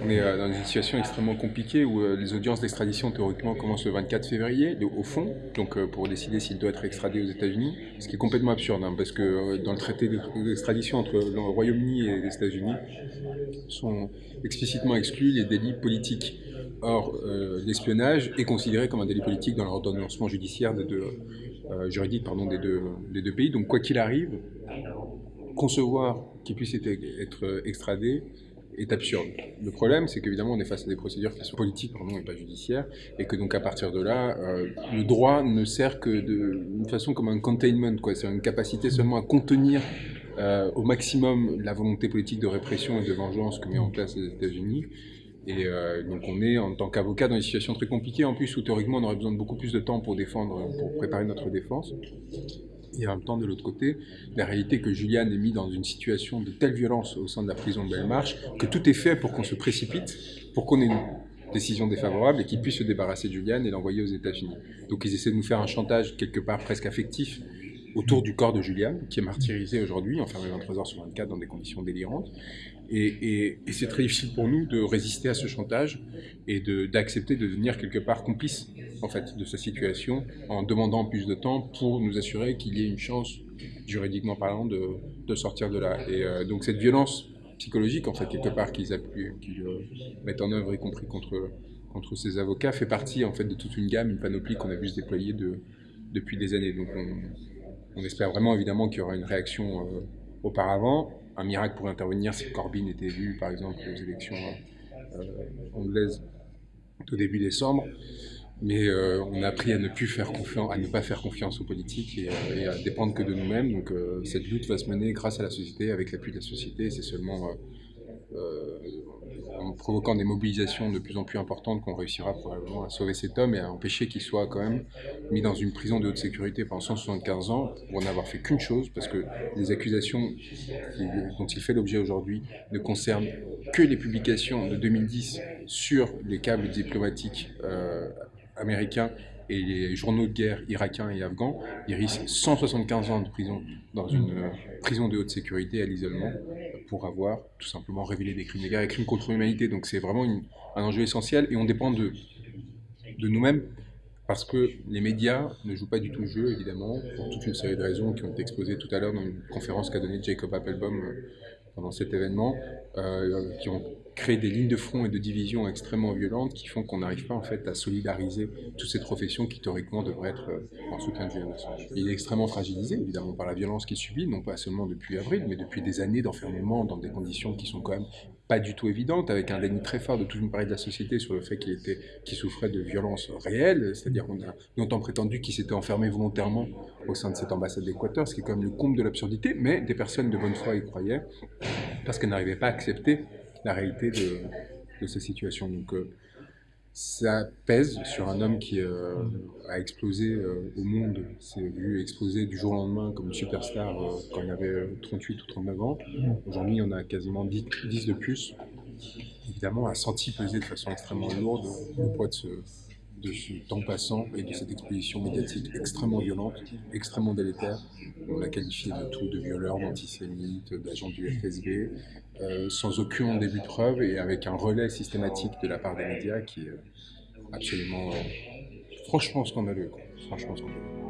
On est euh, dans une situation extrêmement compliquée où euh, les audiences d'extradition théoriquement commencent le 24 février, au fond, donc euh, pour décider s'il doit être extradé aux États-Unis, ce qui est complètement absurde, hein, parce que dans le traité d'extradition entre le Royaume-Uni et les États-Unis sont explicitement exclus les délits politiques. Or, l'espionnage est considéré comme un délit politique dans l'ordonnancement judiciaire des deux, juridique des deux pays. Donc, quoi qu'il arrive, concevoir qu'il puisse être extradé est absurde. Le problème, c'est qu'évidemment, on est face à des procédures qui sont politiques pardon, et pas judiciaires, et que donc à partir de là, euh, le droit ne sert que d'une façon comme un containment, quoi. C'est une capacité seulement à contenir euh, au maximum la volonté politique de répression et de vengeance que met en place les États-Unis. Et euh, donc on est en tant qu'avocat dans une situation très compliquée, en plus où théoriquement on aurait besoin de beaucoup plus de temps pour défendre, pour préparer notre défense et en même temps, de l'autre côté, la réalité que Julian est mis dans une situation de telle violence au sein de la prison de Belmarsh que tout est fait pour qu'on se précipite, pour qu'on ait une décision défavorable et qu'il puisse se débarrasser de Julian et l'envoyer aux États-Unis. Donc ils essaient de nous faire un chantage quelque part presque affectif autour du corps de Julian, qui est martyrisé aujourd'hui, enfermé 23 heures sur 24 dans des conditions délirantes. Et, c'est très difficile pour nous de résister à ce chantage et d'accepter de, devenir quelque part complice en fait, de sa situation en demandant plus de temps pour nous assurer qu'il y ait une chance, juridiquement parlant, de, sortir de là. Et euh, donc cette violence psychologique, en fait, quelque part, qu'ils euh, mettent en œuvre, y compris contre, contre ces avocats, fait partie en fait, de toute une gamme, une panoplie qu'on a vu se déployer de, depuis des années. Donc on, espère vraiment évidemment qu'il y aura une réaction euh, auparavant un miracle pourrait intervenir si Corbyn était élu, par exemple, aux élections euh, anglaises au début décembre. Mais euh, on a appris à ne plus faire confiance, à ne pas faire confiance aux politiques et, euh, à dépendre que de nous-mêmes. Donc cette lutte va se mener grâce à la société, avec l'appui de la société. C'est seulement en provoquant des mobilisations de plus en plus importantes qu'on réussira probablement à sauver cet homme et à empêcher qu'il soit quand même mis dans une prison de haute sécurité pendant 175 ans pour n'avoir fait qu'une chose, parce que les accusations dont il fait l'objet aujourd'hui ne concernent que les publications de 2010 sur les câbles diplomatiques euh, américains et les journaux de guerre irakiens et afghans, il risque 175 ans de prison dans une euh, prison de haute sécurité à l'isolement pour avoir tout simplement révélé des crimes de guerre et crimes contre l'humanité. Donc c'est vraiment un enjeu essentiel et on dépend de, nous-mêmes parce que les médias ne jouent pas du tout le jeu, évidemment, pour toute une série de raisons qui ont été exposées tout à l'heure dans une conférence qu'a donnée Jacob Appelbaum euh, pendant cet événement, euh, qui ont créé des lignes de front et de division extrêmement violentes qui font qu'on n'arrive pas en fait à solidariser toutes ces professions qui théoriquement devraient être euh, en soutien de Julian. Il est extrêmement fragilisé évidemment par la violence qu'il subit, non pas seulement depuis avril, mais depuis des années d'enfermement dans des conditions qui sont quand même pas du tout évidentes, avec un déni très fort de toute une partie de la société sur le fait qu'il était, qu'il souffrait de violences réelles, c'est-à-dire qu'on a longtemps prétendu qu'il s'était enfermé volontairement au sein de cette ambassade d'Équateur, ce qui est quand même le comble de l'absurdité, mais des personnes de bonne foi y croyaient, parce qu'elles n'arrivaient pas à accepter la réalité de, de ces situations. Donc, euh, ça pèse sur un homme qui euh, a explosé euh, au monde, s'est vu exploser du jour au lendemain comme une superstar quand il avait 38 ou 39 ans. Aujourd'hui, en a quasiment 10, 10 de plus. Évidemment, a senti peser de façon extrêmement lourde le poids de ce, de ce temps passant et de cette exposition médiatique extrêmement violente, extrêmement délétère. On l'a qualifié de tout, de violeur, d'antisémite, d'agent du FSB, euh, sans aucun début de preuve et avec un relais systématique de la part des médias qui est absolument, euh, franchement scandaleux. Franchement scandaleux.